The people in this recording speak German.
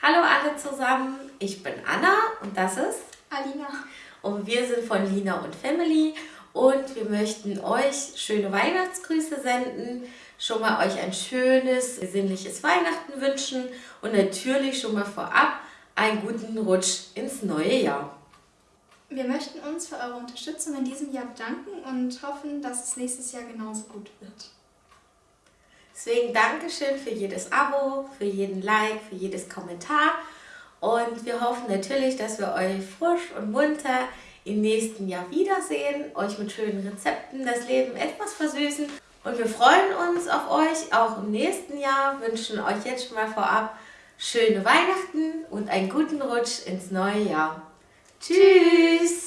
Hallo alle zusammen, ich bin Anna und das ist Alina. Und wir sind von Lina und Family und wir möchten euch schöne Weihnachtsgrüße senden, schon mal euch ein schönes, besinnliches Weihnachten wünschen und natürlich schon mal vorab einen guten Rutsch ins neue Jahr. Wir möchten uns für eure Unterstützung in diesem Jahr bedanken und hoffen, dass es nächstes Jahr genauso gut wird. Deswegen Dankeschön für jedes Abo, für jeden Like, für jedes Kommentar. Und wir hoffen natürlich, dass wir euch frisch und munter im nächsten Jahr wiedersehen, euch mit schönen Rezepten das Leben etwas versüßen. Und wir freuen uns auf euch auch im nächsten Jahr, wünschen euch jetzt schon mal vorab schöne Weihnachten und einen guten Rutsch ins neue Jahr. Tschüss!